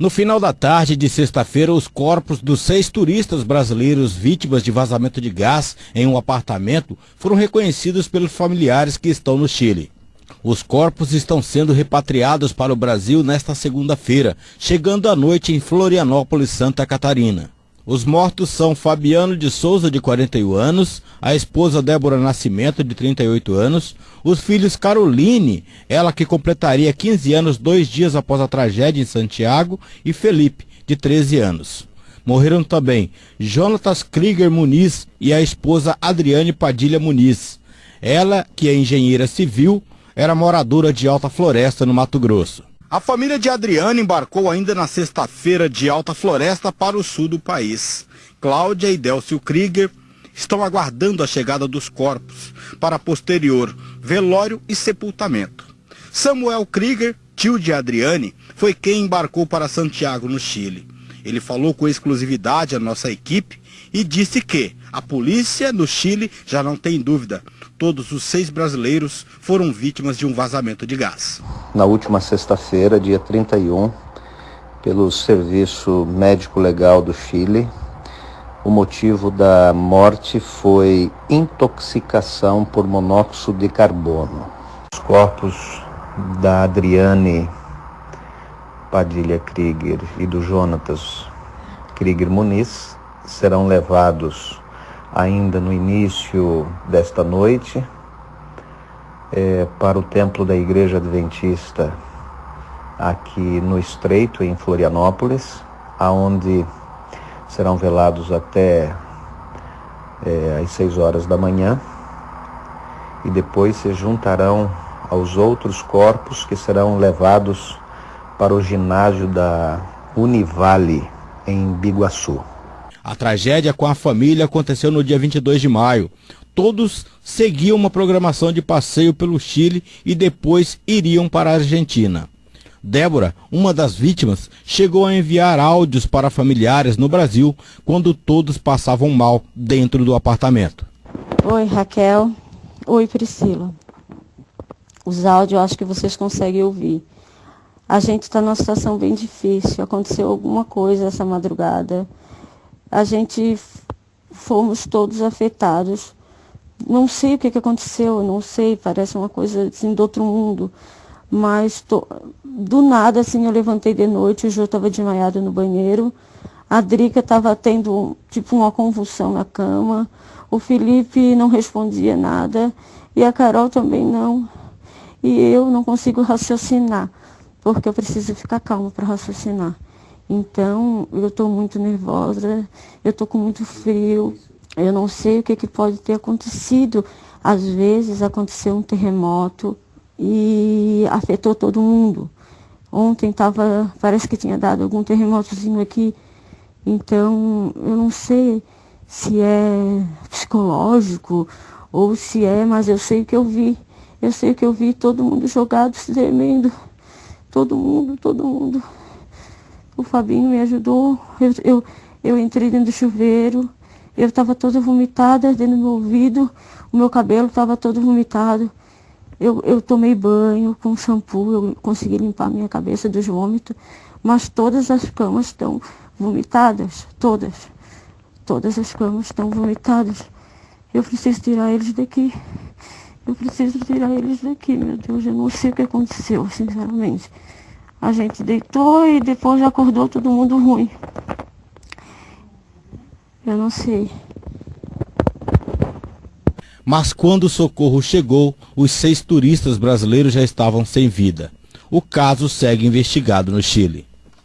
No final da tarde de sexta-feira, os corpos dos seis turistas brasileiros vítimas de vazamento de gás em um apartamento foram reconhecidos pelos familiares que estão no Chile. Os corpos estão sendo repatriados para o Brasil nesta segunda-feira, chegando à noite em Florianópolis, Santa Catarina. Os mortos são Fabiano de Souza, de 41 anos, a esposa Débora Nascimento, de 38 anos, os filhos Caroline, ela que completaria 15 anos dois dias após a tragédia em Santiago, e Felipe, de 13 anos. Morreram também Jonatas Krieger Muniz e a esposa Adriane Padilha Muniz. Ela, que é engenheira civil, era moradora de Alta Floresta, no Mato Grosso. A família de Adriana embarcou ainda na sexta-feira de Alta Floresta para o sul do país. Cláudia e Delcio Krieger estão aguardando a chegada dos corpos para posterior velório e sepultamento. Samuel Krieger, tio de Adriane, foi quem embarcou para Santiago, no Chile. Ele falou com exclusividade à nossa equipe e disse que a polícia no Chile já não tem dúvida todos os seis brasileiros foram vítimas de um vazamento de gás. Na última sexta-feira, dia 31, pelo Serviço Médico Legal do Chile, o motivo da morte foi intoxicação por monóxido de carbono. Os corpos da Adriane Padilha Krieger e do Jonatas Krieger Muniz serão levados ainda no início desta noite é, para o templo da Igreja Adventista aqui no Estreito, em Florianópolis, aonde serão velados até é, às seis horas da manhã e depois se juntarão aos outros corpos que serão levados para o ginásio da Univale em Biguaçu. A tragédia com a família aconteceu no dia 22 de maio. Todos seguiam uma programação de passeio pelo Chile e depois iriam para a Argentina. Débora, uma das vítimas, chegou a enviar áudios para familiares no Brasil quando todos passavam mal dentro do apartamento. Oi, Raquel. Oi, Priscila. Os áudios acho que vocês conseguem ouvir. A gente está numa situação bem difícil. Aconteceu alguma coisa essa madrugada a gente fomos todos afetados. Não sei o que, que aconteceu, não sei, parece uma coisa assim do outro mundo. Mas tô, do nada, assim, eu levantei de noite, o Jô estava desmaiado no banheiro, a Drica estava tendo tipo uma convulsão na cama, o Felipe não respondia nada, e a Carol também não. E eu não consigo raciocinar, porque eu preciso ficar calma para raciocinar. Então, eu estou muito nervosa, eu estou com muito frio, eu não sei o que, que pode ter acontecido. Às vezes aconteceu um terremoto e afetou todo mundo. Ontem tava, parece que tinha dado algum terremotozinho aqui. Então, eu não sei se é psicológico ou se é, mas eu sei que eu vi. Eu sei que eu vi todo mundo jogado, se tremendo. Todo mundo, todo mundo. O Fabinho me ajudou. Eu, eu, eu entrei dentro do chuveiro. Eu estava toda vomitada dentro do meu ouvido. O meu cabelo estava todo vomitado. Eu, eu tomei banho com shampoo. Eu consegui limpar minha cabeça dos vômitos. Mas todas as camas estão vomitadas. Todas. Todas as camas estão vomitadas. Eu preciso tirar eles daqui. Eu preciso tirar eles daqui, meu Deus. Eu não sei o que aconteceu, sinceramente. A gente deitou e depois acordou todo mundo ruim. Eu não sei. Mas quando o socorro chegou, os seis turistas brasileiros já estavam sem vida. O caso segue investigado no Chile.